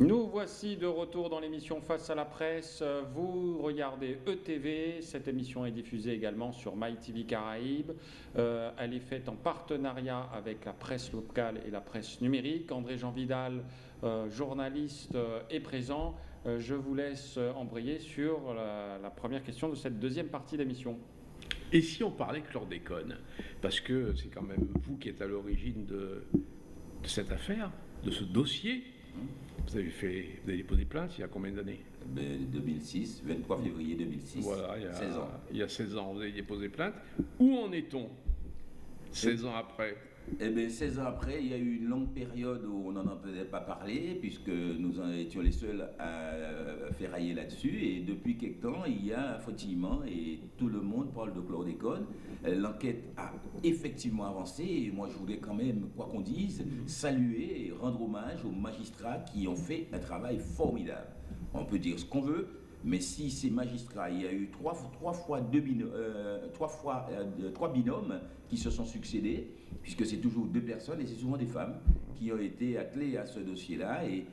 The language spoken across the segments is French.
Nous voici de retour dans l'émission Face à la presse. Vous regardez ETV. Cette émission est diffusée également sur MyTV Caraïbes. Euh, elle est faite en partenariat avec la presse locale et la presse numérique. André-Jean Vidal, euh, journaliste, euh, est présent. je vous laisse embrayer sur la, première question de cette deuxième partie d'émission. Et si on parlait chlordécone? Parce que c'est quand même vous qui êtes à l'origine de, de cette affaire, de ce dossier. Vous avez, fait, vous avez déposé plainte il y a combien d'années 2006, ben, 23 février 2006. Voilà, il y, a, 16 ans. il y a 16 ans, vous avez déposé plainte. Où en est-on 16 ans après eh bien, 16 ans après, il y a eu une longue période où on n'en entendait pas parler, puisque nous en étions les seuls à ferrailler là-dessus. Et depuis quelque temps, il y a un fautillement et tout le monde parle de chlordécone. L'enquête a effectivement avancé et moi, je voulais quand même, quoi qu'on dise, saluer et rendre hommage aux magistrats qui ont fait un travail formidable. On peut dire ce qu'on veut, mais si ces magistrats, il y a eu trois, fois, deux euh, euh, trois binômes qui se sont succédés, puisque c'est toujours deux personnes et c'est souvent des femmes qui ont été attelées à ce dossier-là. Et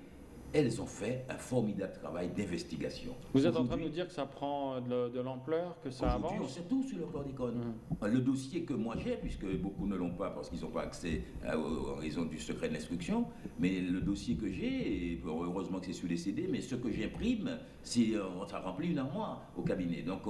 elles ont fait un formidable travail d'investigation. Vous êtes en train de nous dire que ça prend de, l'ampleur, que ça avance on sait tout sur le chlordécone. Mmh. Le dossier que moi j'ai, puisque beaucoup ne l'ont pas parce qu'ils n'ont pas accès en raison du secret de l'instruction, mais le dossier que j'ai, heureusement que c'est sur les CD, mais ce que j'imprime, euh, ça remplit une armoire au cabinet. Donc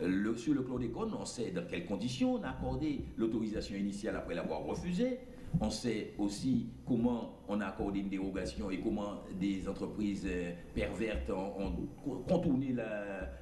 le, sur le chlordécone, on sait dans quelles conditions on a accordé l'autorisation initiale après l'avoir refusée. On sait aussi comment on a accordé une dérogation et comment des entreprises euh, pervertes ont, contourné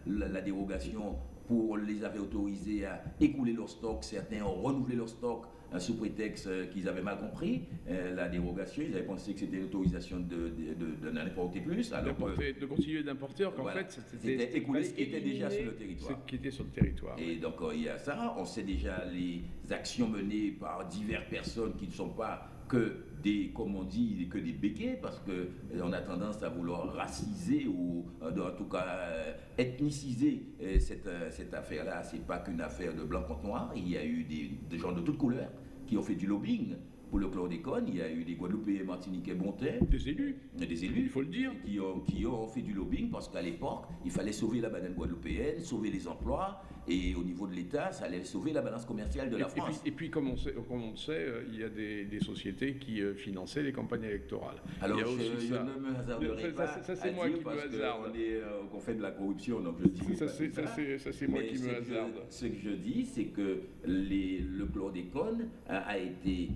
la, dérogation pour les avoir autorisés à écouler leur stock. Certains ont renouvelé leur stock euh, sous prétexte euh, qu'ils avaient mal compris la dérogation. Ils avaient pensé que c'était l'autorisation de, de, plus. Alors de continuer d'importer, qu'en fait, c'était écoulé ce qui était déjà sur le territoire. Ce qui était sur le territoire. Et donc, il y a ça. On sait déjà les actions menées par diverses personnes qui ne sont pas que des, comme on dit, que des béquets, parce qu'on a tendance à vouloir raciser ou en tout cas euh, ethniciser euh, cette, euh, cette affaire-là. Ce n'est pas qu'une affaire de blanc contre noir, il y a eu des, des gens de toutes couleurs qui ont fait du lobbying pour le chlordécone, il y a eu des Guadeloupéens, Martiniquais, Bontais. Des élus. Des élus. Il faut le dire. Qui ont, qui ont fait du lobbying parce qu'à l'époque, il fallait sauver la banane guadeloupéenne, sauver les emplois. Et au niveau de l'État, ça allait sauver la balance commerciale de la France. Et puis, comme, on sait, comme on le sait, euh, il y a des, des sociétés qui euh, finançaient les campagnes électorales. Alors, je, ne me hasarderai pas ça, c'est moi qui me hasarde. Euh, fait de la corruption, donc je dis ça. Ça, c'est moi qui me hasarde. ce que je dis, c'est que les, le chlordécone a, a été...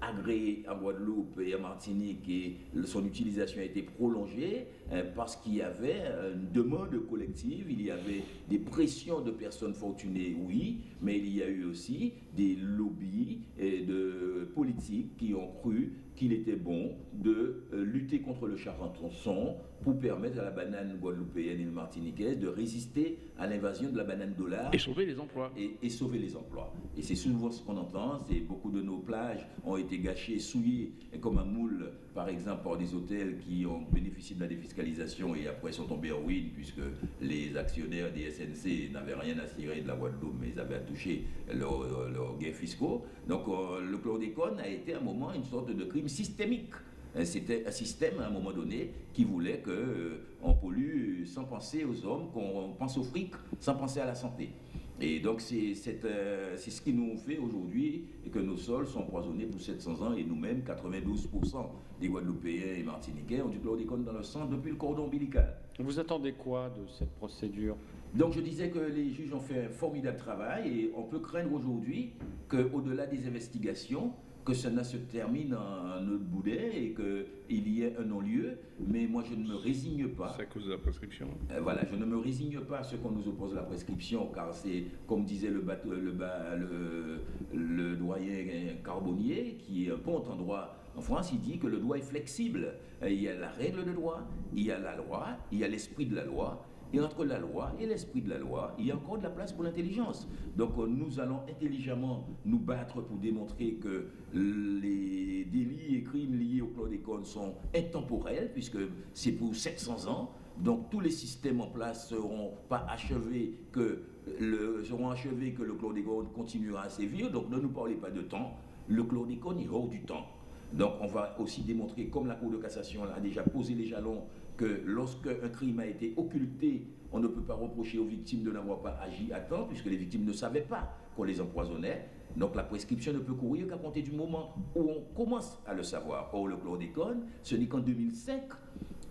Agréé en Guadeloupe et en Martinique et son utilisation a été prolongée parce qu'il y avait une demande collective, il y avait des pressions de personnes fortunées, oui, mais il y a eu aussi des lobbies et de politiques qui ont cru qu'il était bon de euh, lutter contre le charenton pour permettre à la banane guadeloupéenne et martiniquaise de résister à l'invasion de la banane dollar. Et sauver les emplois. Et, sauver les emplois. Et c'est souvent ce qu'on entend, c'est beaucoup de nos plages ont été gâchées, souillées, comme un moule, par exemple, par des hôtels qui ont bénéficié de la défiscalisation et après sont tombés en ruine puisque les actionnaires des SNC n'avaient rien à cirer de la Guadeloupe, mais ils avaient à toucher leurs gains fiscaux. Donc euh, le chlordécone a été à un moment une sorte de crime systémique. Euh, c'était un système à un moment donné qui voulait qu'on euh, pollue sans penser aux hommes, qu'on pense au fric sans penser à la santé. Et donc c'est euh, ce qui nous fait aujourd'hui que nos sols sont empoisonnés pour 700 ans et nous-mêmes, 92% des Guadeloupéens et Martiniquais ont du chlordécone dans le sang depuis le cordon ombilical. Vous attendez quoi de cette procédure? Donc je disais que les juges ont fait un formidable travail et on peut craindre aujourd'hui qu'au-delà des investigations, que cela se termine en autre boudet et qu'il y ait un non-lieu, mais moi je ne me résigne pas. C'est à cause de la prescription. Euh, voilà, je ne me résigne pas à ce qu'on nous oppose la prescription, car c'est, comme disait le, bateau, le, le, doyen Carbonnier, qui est un bon endroit en France, il dit que le droit est flexible. Il y a la règle de droit, il y a la loi, il y a l'esprit de la loi, et entre la loi et l'esprit de la loi, il y a encore de la place pour l'intelligence. Donc euh, nous allons intelligemment nous battre pour démontrer que les délits et crimes liés au chlordécone sont intemporels, puisque c'est pour 700 ans. Donc tous les systèmes en place seront pas achevés que le, seront achevés que le chlordécone continuera à sévir. Donc ne nous parlez pas de temps. Le chlordécone est hors du temps. Donc on va aussi démontrer, comme la Cour de cassation a déjà posé les jalons, que lorsque un crime a été occulté, on ne peut pas reprocher aux victimes de n'avoir pas agi à temps, puisque les victimes ne savaient pas qu'on les empoisonnait. Donc la prescription ne peut courir qu'à compter du moment où on commence à le savoir. Or, le chlordécone, ce n'est qu'en 2005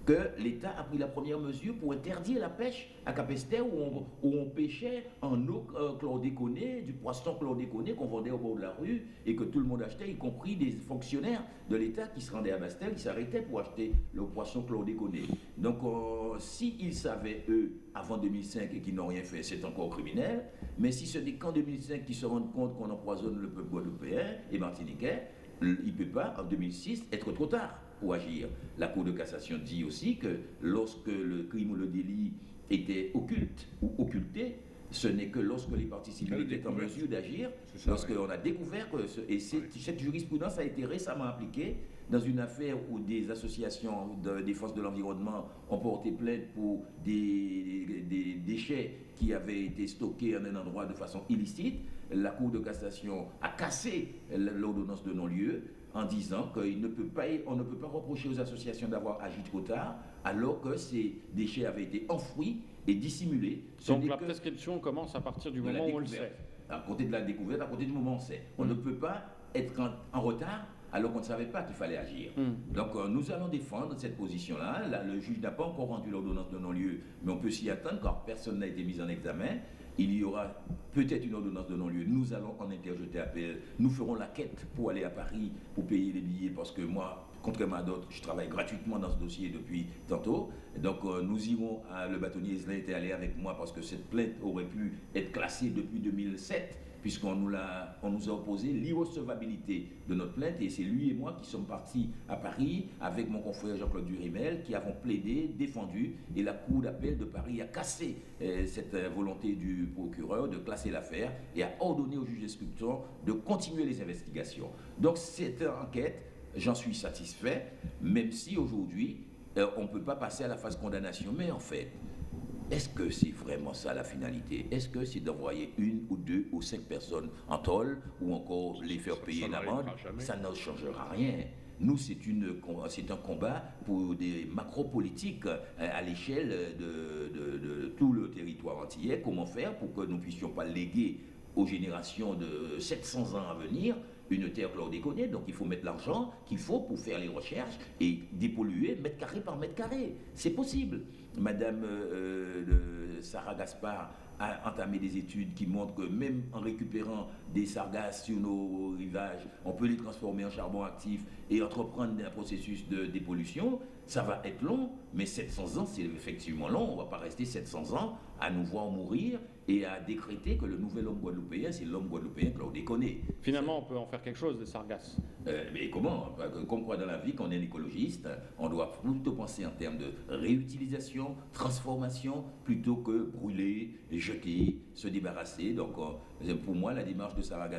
que l'État a pris la première mesure pour interdire la pêche à Capester où on, pêchait en eau euh, chlordéconée, du poisson chlordéconé qu'on vendait au bord de la rue et que tout le monde achetait, y compris des fonctionnaires de l'État qui se rendaient à Bastel, qui s'arrêtaient pour acheter le poisson chlordéconé. Donc euh, s'ils savaient, eux, avant 2005 et qu'ils n'ont rien fait, c'est encore criminel. Mais si ce n'est qu'en 2005 qu'ils se rendent compte qu'on empoisonne le peuple guadeloupéen et martiniquais, il ne peut pas, en 2006, être trop tard pour agir. La Cour de cassation dit aussi que lorsque le crime ou le délit était occulte ou occulté, ce n'est que lorsque les parties civiles étaient en mesure d'agir, lorsqu'on a découvert que... et cette jurisprudence a été récemment appliquée dans une affaire où des associations de défense de l'environnement ont porté plainte pour des, des, déchets qui avaient été stockés en un endroit de façon illicite. La Cour de cassation a cassé l'ordonnance de non-lieu en disant qu'on ne, peut pas, ne peut pas reprocher aux associations d'avoir agi trop tard, alors que ces déchets avaient été enfouis et dissimulés. Donc la prescription commence à partir du moment où on le sait. À côté de la découverte, à côté du moment où on sait. On ne peut pas être en, retard alors qu'on ne savait pas qu'il fallait agir. Hmm. Donc euh, nous allons défendre cette position-là. le juge n'a pas encore rendu l'ordonnance de non-lieu, mais on peut s'y attendre car personne n'a été mis en examen il y aura peut-être une ordonnance de non-lieu. Nous allons en interjeter appel. Nous ferons la quête pour aller à Paris, pour payer les billets, parce que moi, contrairement à d'autres, je travaille gratuitement dans ce dossier depuis tantôt. Donc euh, nous irons, à, le bâtonnier Islin était allé avec moi parce que cette plainte aurait pu être classée depuis 2007 puisqu'on nous, a, nous a opposé l'irrecevabilité de notre plainte, et c'est lui et moi qui sommes partis à Paris avec mon confrère Jean-Claude Durimel, qui avons plaidé, défendu, et la Cour d'appel de Paris a cassé euh, cette euh, volonté du procureur de classer l'affaire et a ordonné au juge d'instruction de continuer les investigations. Donc cette enquête, j'en suis satisfait, même si aujourd'hui, euh, on ne peut pas passer à la phase condamnation, mais en fait, est-ce que c'est vraiment ça la finalité? Est-ce que c'est d'envoyer une ou deux ou cinq personnes en tôle ou encore les faire payer une amende? Ça ne changera rien. Nous, c'est un combat pour des macro-politiques euh, à l'échelle de, tout le territoire entier. Comment faire pour que nous ne puissions pas léguer aux générations de 700 ans à venir une terre chlordéconée, donc il faut mettre l'argent qu'il faut pour faire les recherches et dépolluer mètre carré par mètre carré. C'est possible. Madame euh, euh, Sarah Gaspard a entamé des études qui montrent que même en récupérant des sargasses sur nos rivages, on peut les transformer en charbon actif et entreprendre un processus de dépollution. Ça va être long, mais 700 ans, c'est effectivement long. On ne va pas rester 700 ans à nous voir mourir et à décréter que le nouvel homme guadeloupéen, c'est l'homme guadeloupéen que déconné. Finalement, on peut en faire quelque chose des sargasses. Euh, mais comment Comme quoi dans la vie, quand on est un écologiste, on doit plutôt penser en termes de réutilisation, transformation, plutôt que brûler, jeter, se débarrasser. Donc, euh, pour moi, la démarche de Sarah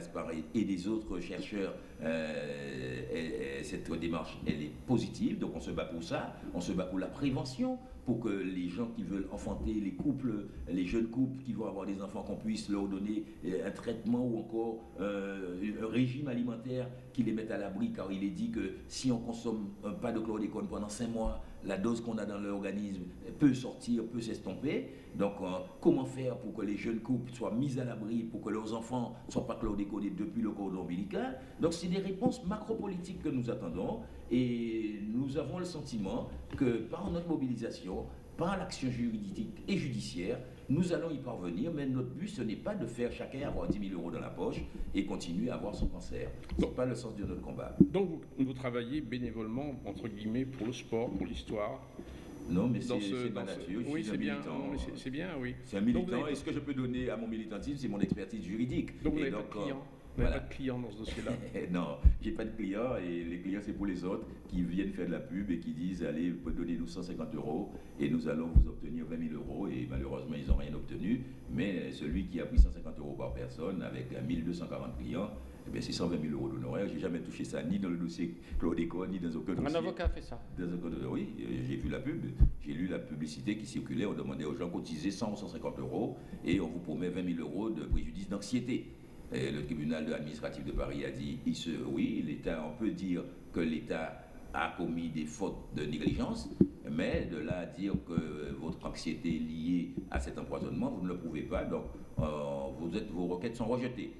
et des autres chercheurs, euh, cette démarche, elle est positive. Donc, on se bat pour ça. On se bat pour la prévention pour que les gens qui veulent enfanter, les couples, les jeunes couples qui vont avoir des enfants, qu'on puisse leur donner euh, un traitement ou encore euh, un régime alimentaire qui les mette à l'abri, car il est dit que si on consomme pas de chlordécone pendant cinq mois, la dose qu'on a dans l'organisme peut sortir, peut s'estomper. Donc, euh, comment faire pour que les jeunes couples soient mis à l'abri, pour que leurs enfants ne soient pas chlordéconés depuis le cordon ombilical? Donc, c'est des réponses macro-politiques que nous attendons et nous avons le sentiment que par notre mobilisation, par l'action juridique et judiciaire, nous allons y parvenir, mais notre but, ce n'est pas de faire chacun avoir 10 000 euros dans la poche et continuer à avoir son cancer. Ce n'est pas le sens de notre combat. Donc, vous, travaillez bénévolement, entre guillemets, pour le sport, pour l'histoire non, mais c'est ma nature. Oui, c'est bien. C'est bien, oui. C'est un militant. Et ce que je peux donner à mon militantisme, c'est mon expertise juridique. Donc, vous n'avez pas de clients vous n'avez pas de clients dans ce dossier-là? Non, j'ai pas de clients et les clients c'est pour les autres qui viennent faire de la pub et qui disent allez, vous pouvez donner nous 150 euros et nous allons vous obtenir 20 000 euros et malheureusement ils n'ont rien obtenu. Mais celui qui a pris 150 euros par personne avec 1240 clients, eh c'est 120 000 euros d'honoraires. J'ai jamais touché ça ni dans le dossier Claude ni dans aucun dossier. Un avocat fait ça Oui, j'ai vu la pub. J'ai lu la publicité qui circulait. On demandait aux gens de cotiser 100 ou 150 euros et on vous promet 20 000 euros de préjudice d'anxiété. Le tribunal administratif de Paris a dit, oui, l'État, on peut dire que l'État a commis des fautes de négligence, mais de là à dire que votre anxiété est liée à cet empoisonnement, vous ne le prouvez pas, donc euh, vos requêtes sont rejetées.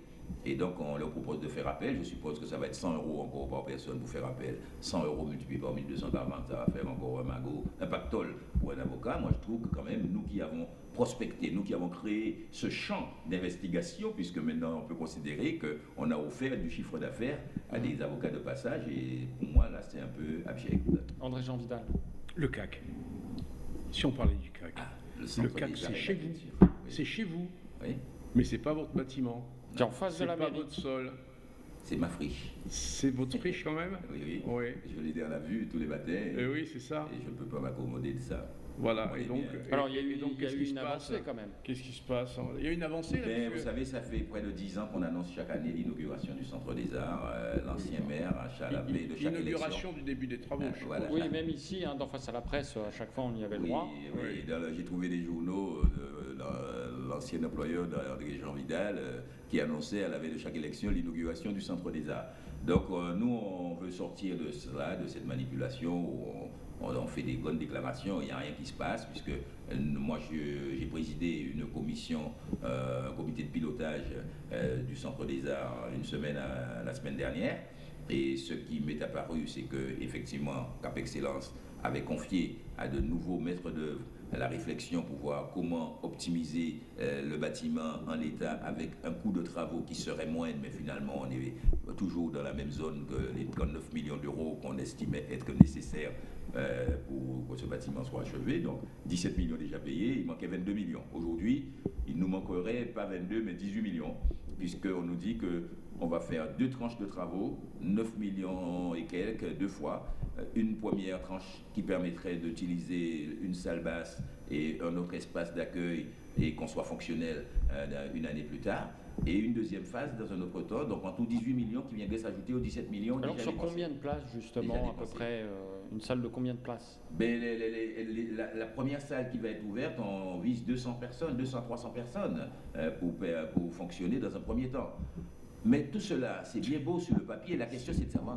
Et donc, on leur propose de faire appel. Je suppose que ça va être 100 euros encore par personne pour faire appel. 100 euros multiplié par 1240, ça va faire encore un magot, un pactole pour un avocat. Moi, je trouve que quand même, nous qui avons prospecté, nous qui avons créé ce champ d'investigation, puisque maintenant on peut considérer qu'on a offert du chiffre d'affaires à des avocats de passage, et pour moi, là, c'est un peu abject. André Jean Vidal. Le CAC. Si on parlait du CAC. Ah, le, CAC, c'est chez vous. C'est chez vous. Oui, Mais c'est pas votre bâtiment. Qui est en face de C'est la pas mairie. votre sol. c'est ma friche. C'est votre friche quand même? Oui, oui. Oui. Je l'ai dans la vue tous les matins. Eh oui, c'est ça. Et je ne peux pas m'accommoder de ça. Voilà. Oui, Et donc, Alors, il y a et eu, donc, il y a eu une avancée quand même. Qu'est-ce qui se passe Il y a une avancée là Ben, vous savez, ça fait près de 10 ans qu'on annonce chaque année l'inauguration du Centre des Arts. Euh, L'ancien maire, à Chalapé, de chaque élection. L'inauguration du début des travaux. Ah, je voilà. Oui, même ici, hein, dans Face à la presse, à chaque fois, on y avait le Oui, droit. J'ai trouvé des journaux euh, de, l'ancien employeur d'André Jean Vidal euh, qui annonçait à la veille de chaque élection l'inauguration du Centre des Arts. Donc euh, nous, on veut sortir de cela, de cette manipulation où on, on- fait des bonnes déclarations, il n'y a rien qui se passe, puisque euh, moi j'ai présidé une commission, euh, un comité de pilotage euh, du Centre des Arts une semaine la semaine dernière. Et ce qui m'est apparu, c'est que effectivement, Cap Excellence avait confié à de nouveaux maîtres d'œuvre la réflexion pour voir comment optimiser euh, le bâtiment en l'état avec un coût de travaux qui serait moindre, mais finalement on est toujours dans la même zone que les 39 millions d'euros qu'on estimait être nécessaires euh, pour que ce bâtiment soit achevé. Donc 17 millions déjà payés, il manquait 22 millions. Aujourd'hui, il nous manquerait pas 22 mais 18 millions, puisqu'on nous dit que on va faire deux tranches de travaux, 9 millions et quelques, deux fois. Euh, Une première tranche qui permettrait d'utiliser une salle basse et un autre espace d'accueil et qu'on soit fonctionnel euh, une année plus tard. Et une deuxième phase dans un autre temps, donc en tout 18 millions qui viendraient s'ajouter aux 17 millions. Alors, déjà sur dépensés. combien de places, justement, à peu près euh, Une salle de combien de places? Ben, les- les- les- les- la, la première salle qui va être ouverte, on vise 200 personnes, 200-300 personnes euh, pour fonctionner dans un premier temps. Mais tout cela, c'est bien beau sur le papier. La question, c'est de savoir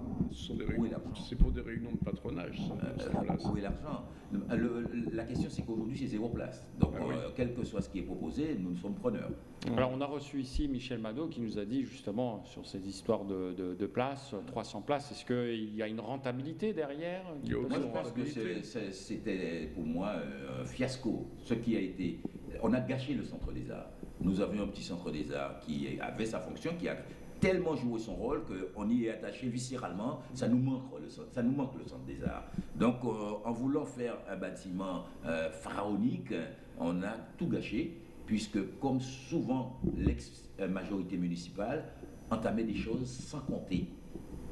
où est l'argent. C'est pour des réunions de patronage. ça, Euh, où est l'argent le- La question, c'est qu'aujourd'hui, c'est zéro place. Donc, Ah oui. euh, quel que soit ce qui est proposé, nous sommes preneurs. Alors, on a reçu ici Michel Mado qui nous a dit justement sur ces histoires de, de- de places, 300 places, est-ce qu'il y a une rentabilité derrière Il y a qui peut Moi, je pense que c'était pour moi euh, un fiasco. Ce qui a été. On a gâché le centre des arts. Nous avions un petit centre des arts qui avait sa fonction, qui a tellement joué son rôle qu'on y est attaché viscéralement. Ça nous manque le, centre- ça nous manque le centre des arts. Donc, euh, en voulant faire un bâtiment euh, pharaonique, on a tout gâché, puisque, comme souvent l'ex-majorité municipale entamait des choses sans compter.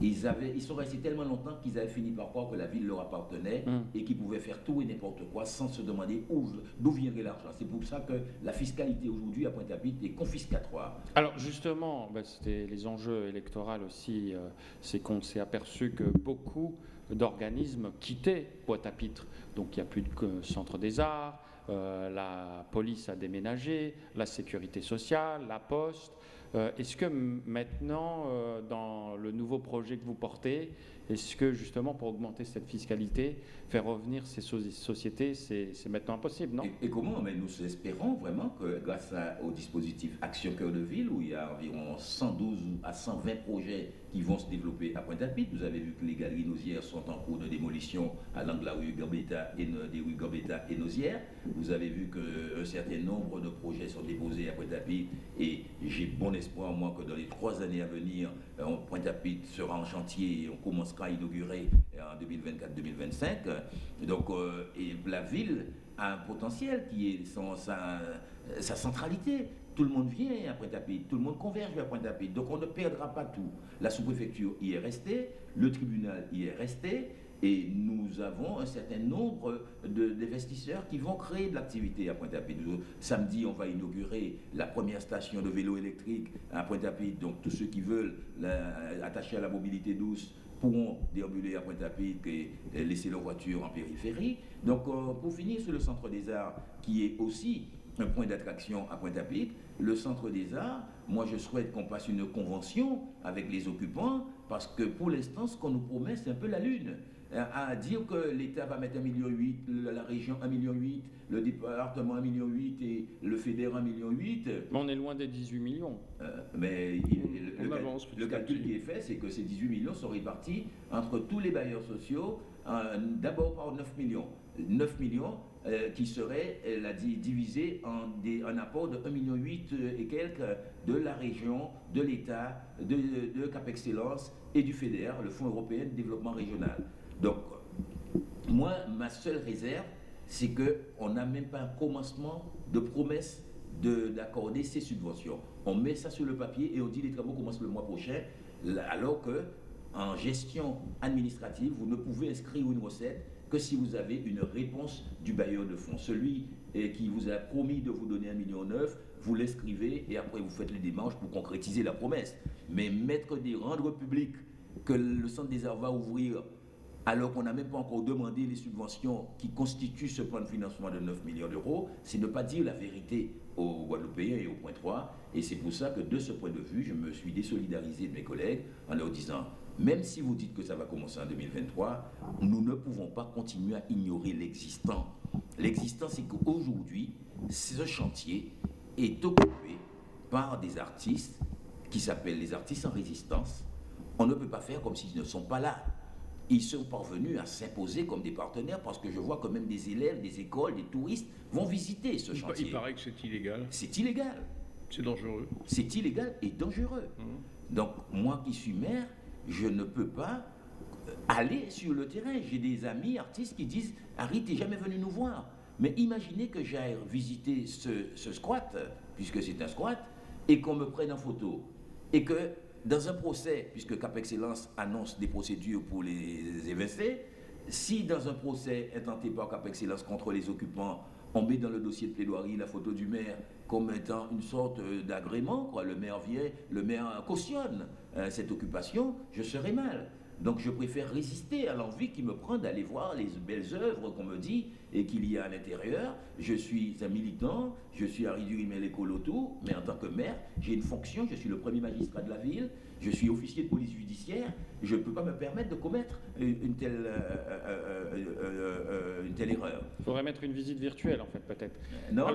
Ils, avaient, ils sont restés tellement longtemps qu'ils avaient fini par croire que la ville leur appartenait Mm. et qu'ils pouvaient faire tout et n'importe quoi sans se demander où- d'où viendrait l'argent. C'est pour ça que la fiscalité aujourd'hui à Pointe-à-Pitre est confiscatoire. Alors justement, bah, c'était les enjeux électoraux aussi, euh, c'est qu'on s'est aperçu que beaucoup d'organismes quittaient Pointe-à-Pitre. Donc il n'y a plus de que- centre des arts, euh, la police a déménagé, la sécurité sociale, la poste. Euh, est-ce que maintenant, euh, dans le nouveau projet que vous portez, est-ce que justement pour augmenter cette fiscalité, faire revenir ces so- sociétés, c'est maintenant impossible, non? Et, comment? Mais nous espérons vraiment que grâce au dispositif Action Cœur de Ville, où il y a environ 112 à 120 projets qui vont se développer à Pointe-à-Pitre, vous avez vu que les galeries Nausières sont en cours de démolition à l'angle de la rue Gambetta et no- des rues Gambetta et. Vous avez vu qu'un certain nombre de projets sont déposés à Pointe-à-Pitre et j'ai bon espoir, moi, que dans les trois années à venir, euh, Pointe-à-Pitre sera en chantier et on commencera à inaugurer euh, en 2024-2025. Donc, euh, la ville a un potentiel qui est sa, centralité. Tout le monde vient à Pointe-à-Pitre, tout le monde converge vers Pointe-à-Pitre. Donc on ne perdra pas tout. La sous-préfecture y est restée, le tribunal y est resté, et nous avons un certain nombre d'investisseurs qui vont créer de l'activité à Pointe-à-Pitre. Samedi, on va inaugurer la première station de vélo électrique à Pointe-à-Pitre. Donc tous ceux qui veulent attacher à la mobilité douce pourront déambuler à Pointe-à-Pitre et, laisser leur voiture en périphérie. Donc, euh, pour finir sur le Centre des Arts, qui est aussi un point d'attraction à Pointe-à-Pitre, le Centre des Arts, moi je souhaite qu'on passe une convention avec les occupants parce que pour l'instant, ce qu'on nous promet, c'est un peu la lune. À, à dire que l'État va mettre 1,8 million, la région 1,8 million, le département 1,8 million et le fédéral 1,8 million. Mais on est loin des 18 millions. Euh, mais il- On le, avance calcul qui est fait, c'est que ces 18 millions sont répartis entre tous les bailleurs sociaux, euh, d'abord par 9 millions. 9 millions euh, qui seraient euh, divisés en des, un apport de 1,8 million euh, et quelques de la région, de l'État, de, de Cap Excellence et du FEDER, le Fonds européen de développement régional. Donc, moi, ma seule réserve, c'est qu'on n'a même pas un commencement de promesse de- d'accorder ces subventions. On met ça sur le papier et on dit les travaux commencent le mois prochain, alors que en gestion administrative, vous ne pouvez inscrire une recette que si vous avez une réponse du bailleur de fonds. Celui eh, qui vous a promis de vous donner un million neuf, vous l'inscrivez et après vous faites les démarches pour concrétiser la promesse. Mais mettre des rendre public que le centre des arts va ouvrir alors qu'on n'a même pas encore demandé les subventions qui constituent ce plan de financement de 9 millions d'euros, c'est ne pas dire la vérité aux Guadeloupéens et au point 3. Et c'est pour ça que de ce point de vue, je me suis désolidarisé de mes collègues en leur disant, même si vous dites que ça va commencer en 2023, nous ne pouvons pas continuer à ignorer l'existant. L'existant, c'est qu'aujourd'hui, ce chantier est occupé par des artistes qui s'appellent les artistes en résistance. On ne peut pas faire comme s'ils ne sont pas là. Ils sont parvenus à s'imposer comme des partenaires parce que je vois que même des élèves, des écoles, des touristes vont visiter ce Il, chantier. il paraît que c'est illégal, C'est illégal. c'est dangereux. C'est illégal et dangereux. Donc, moi qui suis maire, je ne peux pas euh, aller sur le terrain. J'ai des amis artistes qui disent Harry, t'es jamais venu nous voir. Mais imaginez que j'aille visiter ce, ce squat, puisque c'est un squat, et qu'on me prenne en photo. Et que dans un procès, puisque Cap Excellence annonce des procédures pour les évincer, si dans un procès intenté par Cap Excellence contre les occupants, on met dans le dossier de plaidoirie la photo du maire comme étant une sorte euh, d'agrément, le maire vient, le maire cautionne euh, cette occupation, je serai mal. Donc je préfère résister à l'envie qui me prend d'aller voir les belles œuvres qu'on me dit et qu'il y a à l'intérieur. Je suis un militant, je suis Harry Durimel Colotou, mais en tant que maire, j'ai une fonction, je suis le premier magistrat de la ville, je suis officier de police judiciaire, je ne peux pas me permettre de commettre une, une telle, euh, euh, euh, euh, euh, une telle erreur. Il faudrait mettre une visite virtuelle, en fait, peut-être. Non,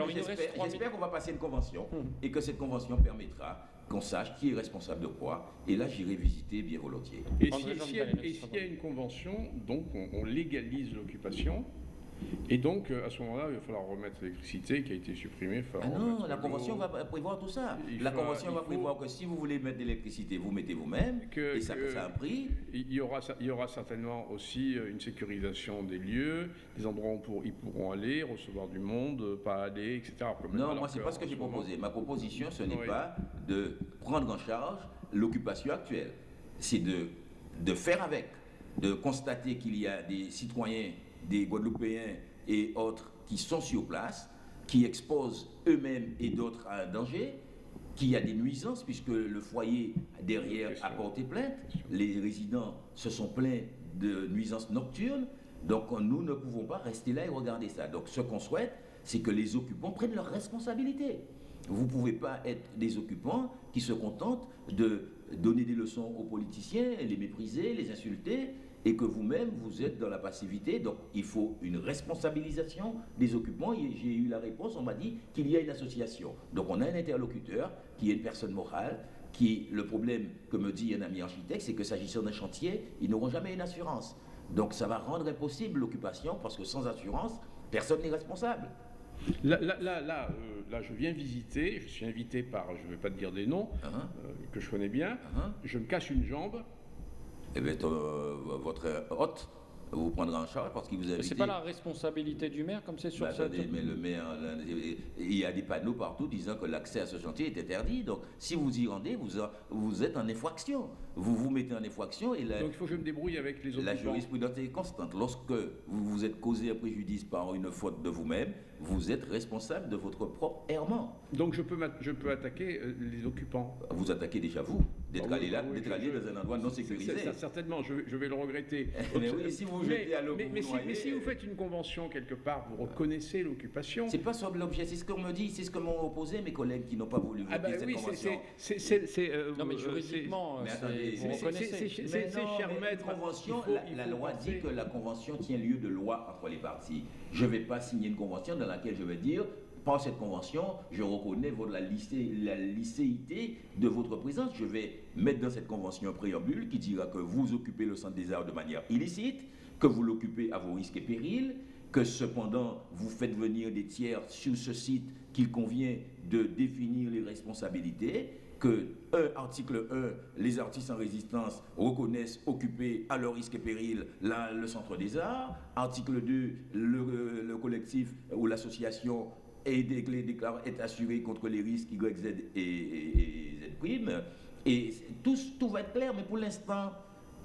j'espère qu'on va passer une convention Hum. et que cette convention permettra qu'on sache qui est responsable de quoi. Et là, j'irai visiter bien volontiers. Et André si- s'il y, a- s'il y une convention, donc on, on légalise l'occupation, et donc euh, à ce moment-là, il va falloir remettre l'électricité qui a été supprimée. Ah non, la convention va prévoir tout ça. Il la convention va prévoir que si vous voulez mettre de l'électricité, vous mettez vous-même, et ça, que- ça a un prix. Il y, aura, il y aura certainement aussi euh, une sécurisation des lieux, des endroits où pour- ils pourront aller, recevoir du monde, euh, pas aller, etc. Non, moi, c'est pas ce que j'ai proposé. Ma proposition, ce n'est Oui. pas de prendre en charge l'occupation actuelle. C'est de, de faire avec, de constater qu'il y a des citoyens, des Guadeloupéens et autres qui sont sur place, qui exposent eux-mêmes et d'autres à un danger, qu'il y a des nuisances, puisque le foyer derrière a porté plainte, les résidents se sont plaints de nuisances nocturnes, donc nous ne pouvons pas rester là et regarder ça. Donc ce qu'on souhaite, c'est que les occupants prennent leurs responsabilités. Vous ne pouvez pas être des occupants qui se contentent de donner des leçons aux politiciens, les mépriser, les insulter, et que vous-même, vous êtes dans la passivité. Donc il faut une responsabilisation des occupants. J'ai eu la réponse, on m'a dit qu'il y a une association. Donc on a un interlocuteur qui est une personne morale, qui, le problème que me dit un ami architecte, c'est que s'agissant d'un chantier, ils n'auront jamais une assurance. Donc ça va rendre impossible l'occupation, parce que sans assurance, personne n'est responsable. Là, là, là, là, euh, là, je viens visiter, je suis invité par, je ne vais pas te dire des noms, Hein, euh, que je connais bien, hein. je me casse une jambe, Eh bien, euh, votre hôte vous prendra en charge parce qu'il vous a. C'est pas la responsabilité du maire, comme c'est sur Bah, cette... attendez, mais le maire, là, il y a des panneaux partout disant que l'accès à ce chantier est interdit. Donc, si vous y rendez, vous, vous êtes en infraction. Vous vous mettez en infraction et la, donc il faut que je me débrouille avec les la occupants. jurisprudence est constante. Lorsque vous vous êtes causé un préjudice par une faute de vous-même, vous êtes responsable de votre propre errement. Donc je peux, je peux attaquer euh, les occupants. Vous attaquez déjà vous. d'être Ah oui, allé là, oui, d'être allé je- dans un endroit non sécurisé. certainement, je, je vais le regretter. Mais oui, si vous jetez à mais, vous mais vous si, mais vous faites une convention quelque part, vous reconnaissez l'occupation. C'est pas sur l'objet, c'est ce qu'on me dit, c'est ce que m'ont opposé mes collègues qui n'ont pas voulu voter Ah ben cette oui, c'est- convention. c'est- euh, Non, mais euh, juridiquement, mais attendez, mais c'est- cher maître. convention, faut- la, loi penser- dit que la convention tient lieu de loi entre les parties. Je ne vais pas signer une convention dans laquelle je vais dire, par cette convention, je reconnais votre, la, lycée, la licéité de votre présence. Je vais mettre dans cette convention un préambule qui dira que vous occupez le centre des arts de manière illicite, que vous l'occupez à vos risques et périls, que cependant vous faites venir des tiers sur ce site qu'il convient de définir les responsabilités, que un, article 1, les artistes en résistance reconnaissent occuper à leur risque et péril la- le centre des arts, article 2, le, le collectif ou l'association est, être assuré contre les risques Y, Z et, et- et Z. Et tout, tout va être clair, mais pour l'instant,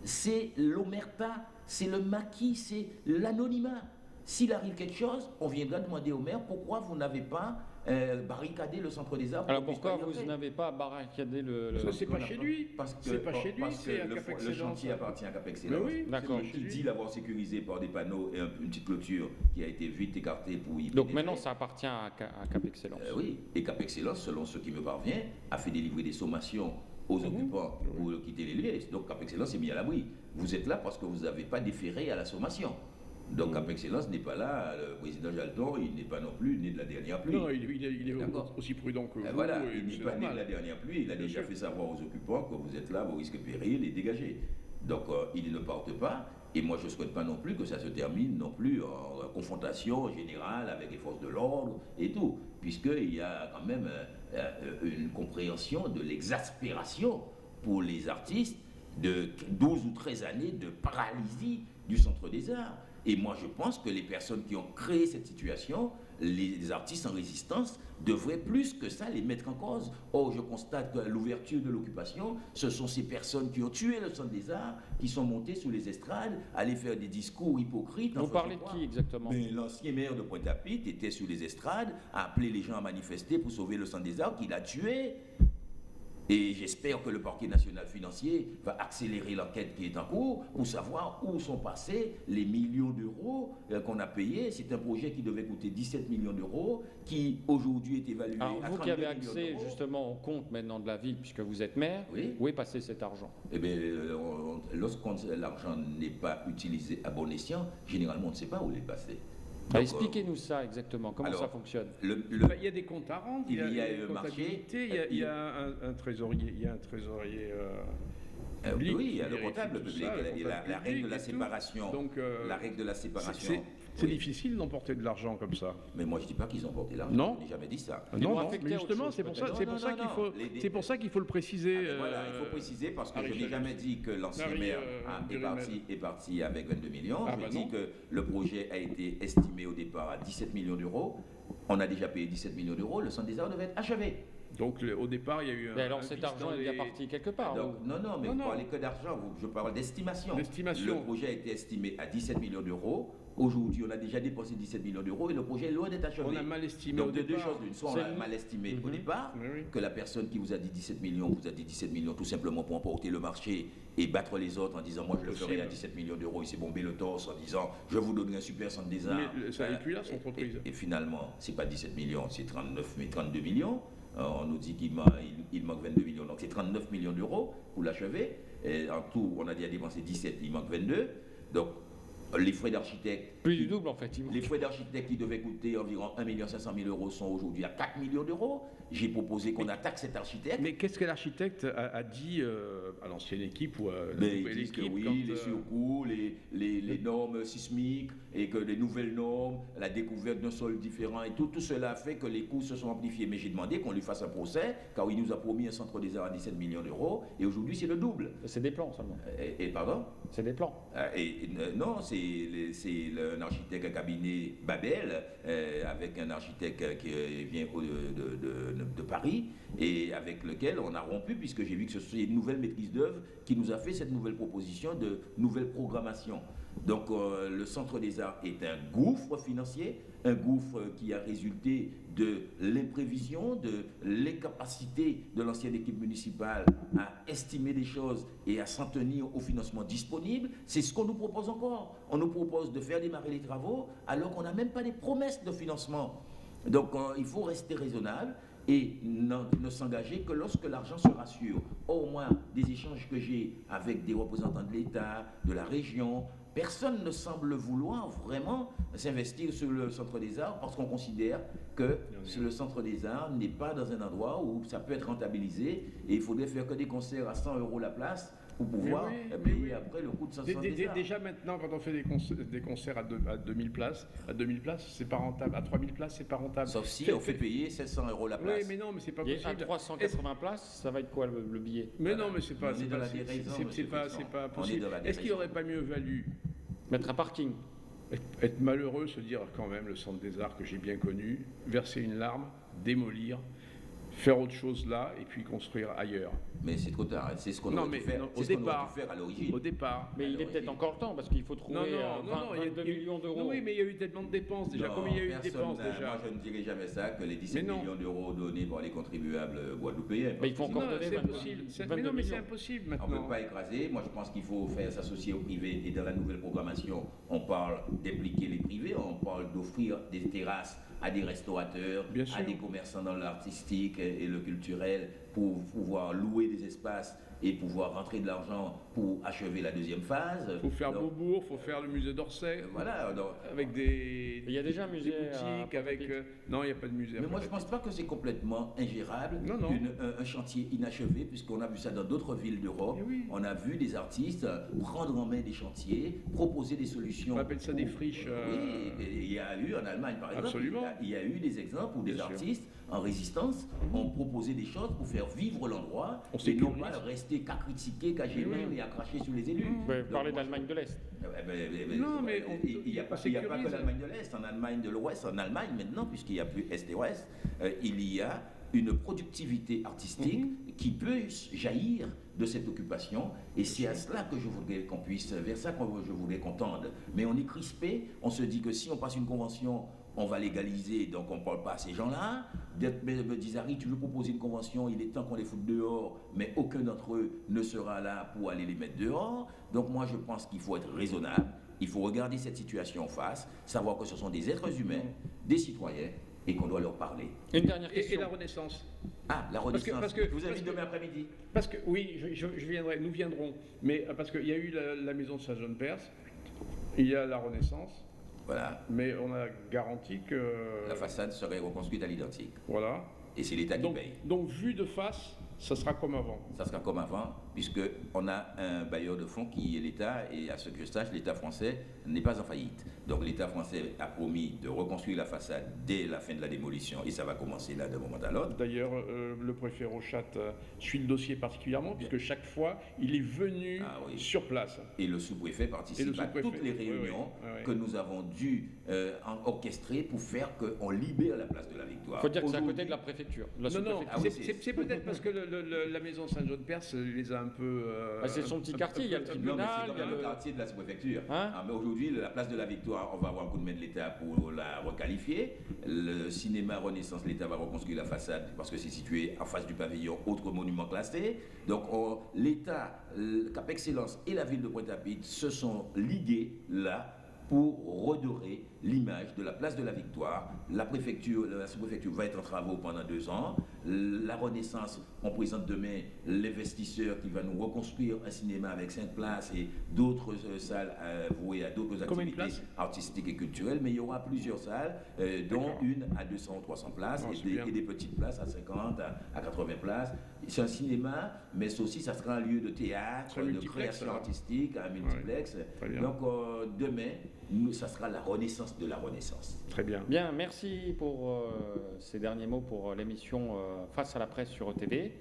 c'est l'omerta, c'est le maquis, c'est l'anonymat. S'il arrive quelque chose, on viendra demander au maire pourquoi vous n'avez pas euh, barricadé le centre des arts. pour Alors pourquoi vous n'avez pas barricadé le... le- Ça, c'est pas chez pas- lui. Parce que, C'est pas chez lui, parce que le, chantier appartient à Cap Mais Excellence. oui, D'accord. lui. dit l'avoir sécurisé par des panneaux et un- une petite clôture qui a été vite écartée pour y Donc pénétrer. maintenant, ça appartient à, Ca- à Cap Excellence. Euh, oui, et Cap Excellence, selon ce qui me parvient, a fait délivrer des sommations aux Mhm. occupants pour quitter les lieux. Donc Cap Excellence est mis à l'abri. Vous êtes là parce que vous n'avez pas déféré à la sommation. Donc Mhm. Cap Excellence n'est pas là, le président Jalton, il n'est pas non plus né de la dernière pluie. Non, il, il est- il est D'accord. aussi prudent que vous. Euh, voilà, il n'est pas né de la dernière pluie, il a Bien déjà sûr. fait savoir aux occupants que vous êtes là, vos risques et périls, et dégagés. Donc euh, il ne porte pas, et moi je ne souhaite pas non plus que ça se termine non plus en confrontation générale avec les forces de l'ordre et tout, puisqu'il y a quand même euh, euh, une compréhension de l'exaspération pour les artistes de 12 ou 13 années de paralysie du Centre des Arts. Et moi, je pense que les personnes qui ont créé cette situation, les artistes en résistance, devraient plus que ça les mettre en cause. Or, je constate que l'ouverture de l'occupation, ce sont ces personnes qui ont tué le Centre des Arts, qui sont montées sous les estrades, aller faire des discours hypocrites. Vous parlez de qui exactement? Mais l'ancien maire de Pointe-à-Pitre était sur les estrades, a appelé les gens à manifester pour sauver le centre des arts qu'il a tué. Et j'espère que le parquet national financier va accélérer l'enquête qui est en cours pour savoir où sont passés les millions d'euros euh, qu'on a payés. C'est un projet qui devait coûter 17 millions d'euros, qui aujourd'hui est évalué Alors à vous 32 qui avez accès justement au compte maintenant de la ville, puisque vous êtes maire, Oui. où est passé cet argent? Eh bien, euh, lorsqu'on l'argent n'est pas utilisé à bon escient, généralement on ne sait pas où il est passé. Ah, Donc, Expliquez-nous ça exactement, comment alors, ça fonctionne le- le- Bah, il y a des comptes à rendre, Il y a une un marché, comptabilité, il y a, il y a un, un trésorier, il y a un trésorier. Euh, public oui, le comptable public, la, règle de public la séparation. Donc, euh, la règle de la séparation. C'est Oui. difficile d'emporter de l'argent comme ça. Mais moi, je ne dis pas qu'ils ont porté l'argent. Non. Je n'ai jamais dit ça. Ils non, mais justement, c'est pour ça, peut-être. c'est Non, pour non, ça non, qu'il faut, Les- c'est pour ça qu'il faut le préciser. Ah, voilà, il faut euh, préciser parce que je n'ai jamais dit que l'ancien maire euh, a- est, parti, est parti avec 22 millions. Ah, je bah dis non. que le projet a été estimé au départ à 17 millions d'euros. On a déjà payé 17 millions d'euros. Le centre des arts devait être achevé. Donc le- au départ, il y a eu un. Mais alors un cet argent est bien les- parti quelque part. Donc, ou- non, non, mais Non, vous non. parlez que d'argent. vous- Je parle d'estimation. D'estimation. Le projet a été estimé à 17 millions d'euros. Aujourd'hui, on a déjà dépensé 17 millions d'euros et le projet est loin d'être achevé. On a mal estimé Donc, au de deux départ. choses l'une. Soit on C'est a mal estimé au Mhm. départ, Oui, oui. que la personne qui vous a dit 17 millions vous a dit 17 millions tout simplement pour emporter le marché et battre les autres en disant moi je le ferai à Possible. 17 millions d'euros. Il s'est bombé le torse en disant je vous donnerai un super centre des arts. Mais ça n'est Euh, plus là, son entreprise. Et, et finalement, c'est pas 17 millions, c'est 39, mais 32 millions. Euh, on nous dit qu'il man- il- il manque 22 millions, donc c'est 39 millions d'euros pour l'achever. Et En tout, on a déjà dépensé 17, il manque 22. Donc les frais d'architecte Plus du double en fait. les frais d'architecte qui devaient coûter environ 1 500 000 euros sont aujourd'hui à 4 millions d'euros. J'ai proposé qu'on attaque cet architecte. Mais qu'est-ce que l'architecte a, a dit euh, à l'ancienne équipe ou à la Mais nouvelle ils disent que oui, les euh, surcoûts, les, les, les normes sismiques et que les nouvelles normes, la découverte d'un sol différent et tout, tout cela a fait que les coûts se sont amplifiés. Mais j'ai demandé qu'on lui fasse un procès, car il nous a promis un centre des arts à 17 millions d'euros et aujourd'hui c'est le double. C'est des plans seulement. Et, et pardon? C'est des plans. Euh, et, et, euh, non, c'est un architecte, un cabinet Babel, euh, avec un architecte euh, qui euh, vient de- de- de Paris, et avec lequel on a rompu, puisque j'ai vu que ce- c'est une nouvelle maîtrise d'œuvre qui nous a fait cette nouvelle proposition de nouvelle programmation. Donc euh, le Centre des Arts est un gouffre financier, un gouffre qui a résulté de l'imprévision, de l'incapacité de l'ancienne équipe municipale à estimer des choses et à s'en tenir au financement disponible. C'est ce qu'on nous propose encore. On nous propose de faire démarrer les travaux alors qu'on n'a même pas des promesses de financement. Donc euh, il faut rester raisonnable et ne, s'engager que lorsque l'argent sera sûr. Au moins, des échanges que j'ai avec des représentants de l'État, de la région, personne ne semble vouloir vraiment s'investir sur le Centre des Arts parce qu'on considère que le Centre des Arts n'est pas dans un endroit où ça peut être rentabilisé et il faudrait faire que des concerts à 100 euros la place pour pouvoir payer après le coût de 500 Déjà maintenant, quand on fait des, concerts, des concerts à, 2000 places, à 2000 places, c'est pas rentable. À 3000 places, c'est pas rentable. Sauf si on fait payer 700 euros la place. Oui, mais non, mais c'est pas possible. à 380 places, ça va être quoi le, billet? Mais non, mais c'est pas, c'est pas, pas, possible. Est-ce qu'il aurait pas mieux valu mettre un parking être malheureux, se dire quand même le centre des arts que j'ai bien connu, verser une larme, démolir, faire autre chose là et puis construire ailleurs. Mais c'est trop tard, c'est ce qu'on aurait, pu faire, au départ, faire à l'origine. Au départ. Mais il est peut-être encore le temps parce qu'il faut trouver non, non, 20, euh, 22 millions d'euros. Oui, mais il y a eu tellement de dépenses déjà. Combien il y a eu de dépenses déjà Moi, je ne dirais jamais ça, que les 17 millions d'euros donnés par les contribuables guadeloupéens. Mais il faut encore donner 22 impossible. Mais non, mais c'est impossible maintenant. On ne peut pas écraser. Moi, je pense qu'il faut faire s'associer au privé. Et dans la nouvelle programmation, on parle d'impliquer les privés, on parle d'offrir des terrasses à des restaurateurs, à des commerçants dans l'artistique et le culturel pour pouvoir louer des espaces et pouvoir rentrer de l'argent pour achever la deuxième phase. Il faut faire Beaubourg, il faut faire le musée d'Orsay. Euh, voilà. avec des. Il y a déjà un musée. boutiques, avec. Euh, non, il n'y a pas de musée. Mais moi, je ne pense pas que c'est complètement ingérable. Non, non. un, chantier inachevé, puisqu'on a vu ça dans d'autres villes d'Europe. Eh on a vu des artistes prendre en main des chantiers, proposer des solutions. On appelle ça des friches. Oui, il y a eu en Allemagne, par exemple. Absolument. Il y a, eu des exemples où des artistes en résistance ont proposé des choses pour faire vivre l'endroit et non pas rester qu'à critiquer, qu'à gérer et à cracher sur les élus. Vous pouvez parler d'Allemagne de l'Est. Eh ben, eh ben, non, mais il n'y a, pas, a pas que l'Allemagne de l'Est, en Allemagne de l'Ouest, en Allemagne maintenant, puisqu'il n'y a plus Est et Ouest, euh, il y a une productivité artistique mhm. qui peut jaillir de cette occupation. Et c'est à cela que je voudrais qu'on puisse, vers ça que je voudrais qu'on tende. Mais on est crispé, on se dit que si on passe une convention on va légaliser, donc on ne parle pas à ces gens-là. Me disent, Harry, tu veux proposer une convention, il est temps qu'on les foute dehors, mais aucun d'entre eux ne sera là pour aller les mettre dehors. Donc moi, je pense qu'il faut être raisonnable, il faut regarder cette situation en face, savoir que ce sont des êtres humains, des citoyens, et qu'on doit leur parler. Une dernière question. Et, la Renaissance Ah, la Renaissance. Parce que, je vous invite demain après-midi. Parce que, oui, je, viendrai, nous viendrons. Mais euh, parce qu'il y a eu la, la maison de Saint-Jean-de-Perse, il y a la Renaissance, voilà. Mais on a garanti que... La façade serait reconstruite à l'identique. Voilà. Et c'est l'État qui paye. Donc, vu de face, ça sera comme avant. Ça sera comme avant, puisqu'on a un bailleur de fonds qui est l'État, et à ce que je sache, l'État français n'est pas en faillite. Donc l'État français a promis de reconstruire la façade dès la fin de la démolition, et ça va commencer là d'un moment à l'autre. D'ailleurs, euh, le préfet Rochat euh, suit le dossier particulièrement, puisque chaque fois, il est venu ah sur place. Et le sous-préfet participe à toutes les réunions que nous avons dû euh, orchestrer pour faire qu'on libère la place de la Victoire. Il faut dire que c'est à côté de la préfecture. non, non, ah c'est peut-être parce que la maison Saint-Jean-de-Perse les a un peu... Ah, c'est son petit quartier, il y a le tribunal. il y a le quartier de la sous-préfecture. Hein ah, mais aujourd'hui, la place de la Victoire, on va avoir un coup de main de l'État pour la requalifier. Le cinéma Renaissance, l'État va reconstruire la façade parce que c'est situé en face du pavillon, autre monument classé. Donc l'État, Cap Excellence et la ville de Pointe-à-Pitre se sont ligués là pour redorer l'image de la place de la Victoire. La préfecture, la sous-préfecture va être en travaux pendant deux ans. La Renaissance, on présente demain l'investisseur qui va nous reconstruire un cinéma avec cinq places et d'autres euh, salles vouées à d'autres activités artistiques et culturelles. Mais il y aura plusieurs salles, euh, dont une à 200 ou 300 places et, des, petites places à 50, à, 80 places. C'est un cinéma, mais aussi ça sera un lieu de théâtre, de création artistique, un multiplex. Donc euh, demain, nous, ça sera la Renaissance de la Renaissance. Très bien. Bien, merci pour euh, ces derniers mots pour euh, l'émission euh, Face à la presse sur ETV.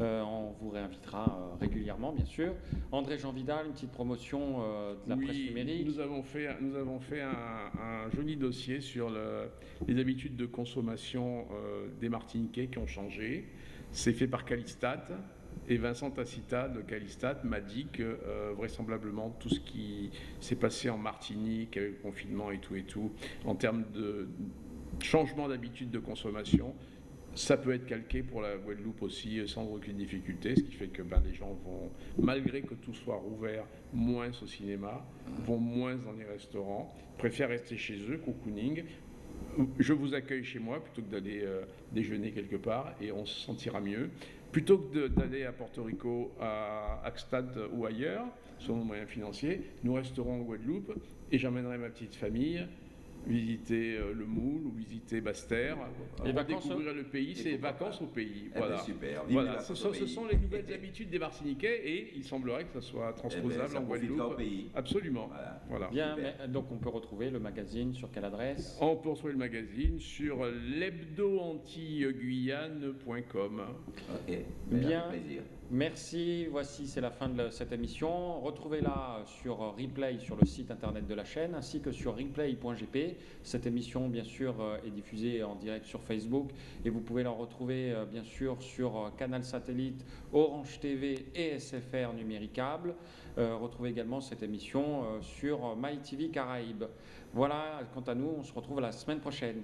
on vous réinvitera régulièrement, bien sûr. André Jean Vidal, une petite promotion de la presse numérique. Nous avons fait, nous avons fait un, joli dossier sur les habitudes de consommation des Martiniquais qui ont changé. C'est fait par Calistat. Et Vincent Tacita de Calistat m'a dit que euh, vraisemblablement tout ce qui s'est passé en Martinique avec le confinement et tout et tout, en termes de changement d'habitude de consommation, ça peut être calqué pour la Guadeloupe aussi sans aucune difficulté, ce qui fait que ben, les gens vont, malgré que tout soit rouvert, moins au cinéma, vont moins dans les restaurants, préfèrent rester chez eux, cocooning. Je vous accueille chez moi plutôt que d'aller euh, déjeuner quelque part et on se sentira mieux. Plutôt que d'aller à Porto Rico, à Axtad ou ailleurs, selon nos moyens financiers, nous resterons en Guadeloupe et j'emmènerai ma petite famille visiter euh, le Moule ou visiter Basse-Terre. Les vacances, découvrir le pays, c'est vacances au pays. Eh ben, Voilà. super. Voilà. Ce, sont, ce les nouvelles habitudes des Martiniquais et il semblerait que ça soit Eh ben, transposable ça en Guadeloupe. pays. Absolument. Voilà. Voilà. Bien, mais- donc on peut retrouver le magazine sur quelle adresse? On peut retrouver le magazine sur l'hebdo-anti-guyane.com. Ok. Bien. Avec plaisir. Merci, voici c'est la fin de cette émission. Retrouvez-la sur replay sur le site internet de la chaîne ainsi que sur replay.gp. Cette émission bien sûr euh, est diffusée en direct sur Facebook et vous pouvez la retrouver euh, bien sûr sur euh, Canal Satellite, Orange TV et SFR numéricable. Retrouvez également cette émission sur MyTV Caraïbes. Voilà, quant à nous, on se retrouve la semaine prochaine.